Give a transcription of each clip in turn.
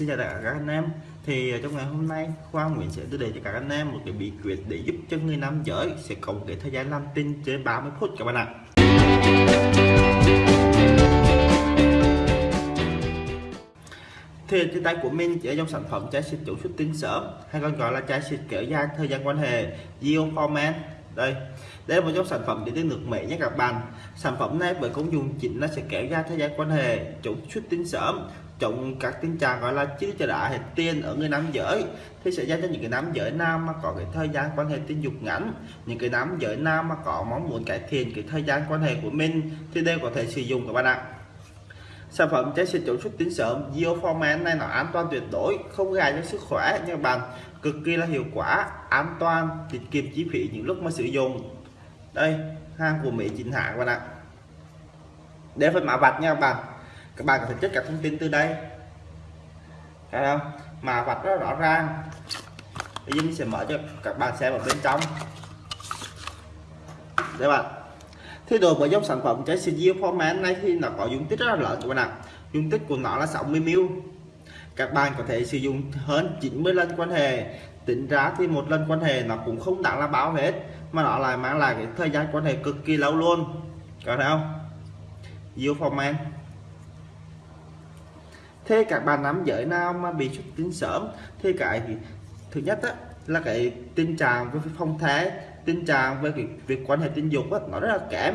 Xin chào tất cả các anh em. Thì à, trong ngày hôm nay, Khoa Nguyễn sẽ đưa đến cho các anh em một cái bí quyết để giúp cho người nam giới sẽ có một cái thời gian làm tin trên 30 phút các bạn ạ. Thì trên tay của mình chỉ dòng sản phẩm chai xịt chủ xuất tinh sớm, hay còn gọi là chai xịt kéo dài thời gian quan hệ Geoforman đây đây là một trong sản phẩm điện tử nước mẹ nhé các bạn. Sản phẩm này với công dụng chính nó sẽ kéo ra thời gian quan hệ, chống xuất tinh sớm chống các tình trạng gọi là chứ chờ đã hết tiên ở người nam giới. Thì sẽ dành cho những cái nam giới nam mà có cái thời gian quan hệ tình dục ngắn, những cái nam giới nam mà có mong muốn cải thiện cái thời gian quan hệ của mình thì đều có thể sử dụng các bạn ạ sản phẩm trái xịt chống xuất tinh sớm Geoforman này là an toàn tuyệt đối, không gây cho sức khỏe nha các bạn cực kỳ là hiệu quả, an toàn, tiết kiệm chi phí những lúc mà sử dụng. Đây, hàng của Mỹ chính hãng các bạn ạ. Để phần mã vạch nha các bạn. Các bạn có thể check các thông tin từ đây. Thấy không? Mà vạch rất rõ ràng. Bây giờ mình sẽ mở cho các bạn xem ở bên trong. Đây bạn thế rồi với dòng sản phẩm trái xịt format này thì nó có dung tích rất là lớn các bạn ạ. Dung tích của nó là 60 ml. Các bạn có thể sử dụng hơn 90 lần quan hệ. Tính ra thì một lần quan hệ nó cũng không đáng là báo hết mà nó lại mang lại cái thời gian quan hệ cực kỳ lâu luôn. Có thấy không? Format. Thế các bạn nắm giới nào mà bị xuất tinh sớm? Thì cái thứ nhất á, là cái tình trạng với phong thái tình trạng về việc, việc quan hệ tình dục á, nó rất là kém.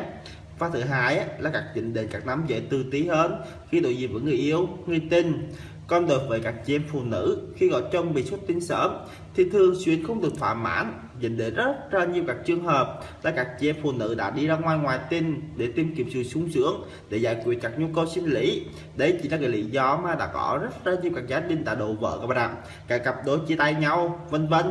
Và thứ hai á, là các vấn đề các nam dễ tư tí hơn khi đối diện với người yêu người tình. Còn đối với các chị em phụ nữ khi có chồng bị xuất tinh sớm thì thường xuyên không được thỏa mãn. Dẫn đến rất ra nhiều các trường hợp là các chị em phụ nữ đã đi ra ngoài ngoài tình để tìm kiếm sự sung sướng để giải quyết các nhu cầu sinh lý. Đấy chỉ là cái lý do mà đã có rất ra nhiều các gia đình đã đổ vỡ các bạn ạ. Các cặp đôi chia tay nhau vân vân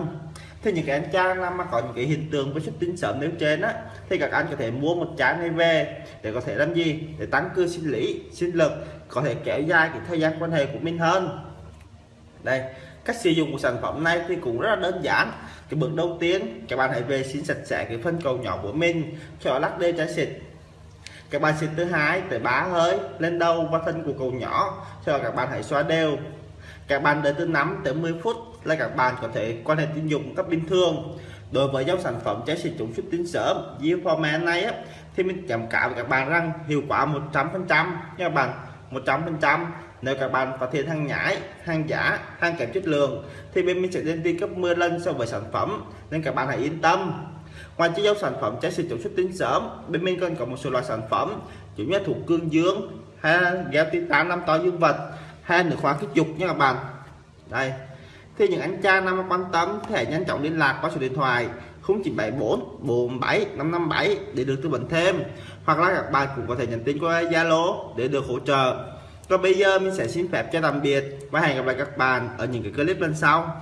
thì những cái anh trang mà có những cái hiện tượng với xuất tinh sớm nếu trên á, thì các anh có thể mua một chai này về để có thể làm gì? Để tăng cường sinh lý, sinh lực, có thể kéo dài cái thời gian quan hệ của mình hơn. Đây, cách sử dụng của sản phẩm này thì cũng rất là đơn giản. Cái bước đầu tiên, các bạn hãy vệ sinh sạch sẽ cái phân cầu nhỏ của mình, cho lắc đê trái xịt. Các bạn xịt thứ hai tới bá hơi lên đầu và thân của cầu nhỏ, cho các bạn hãy xóa đều. Các bạn đợi từ 5 tới 10 phút là các bạn có thể quan hệ tình dục một cách bình thường. Đối với dòng sản phẩm trái sử dụng xuất tín sớm Geoforman này á, thì mình cảm cáo với các bạn rằng hiệu quả 100 phần trăm. Nha các bạn 100 phần trăm. Nếu các bạn phát hiện hàng nhái hàng giả hàng kém chất lượng thì bên mình sẽ lên đi cấp 10 lần so với sản phẩm nên các bạn hãy yên tâm. Ngoài chiếc dấu sản phẩm trái sử dụng xuất tín sớm bên mình còn có một số loại sản phẩm chủ như thuộc cương dương hay gel titan năm to dương vật hay nước khoáng kích dục nha các bạn. Đây thì những anh cha nào quan tâm có thể nhanh chóng liên lạc qua số điện thoại 0974 47 557 để được tư vấn thêm. Hoặc là các bạn cũng có thể nhắn tin qua Zalo để được hỗ trợ. Còn bây giờ mình sẽ xin phép cho tạm biệt và hẹn gặp lại các bạn ở những cái clip lần sau.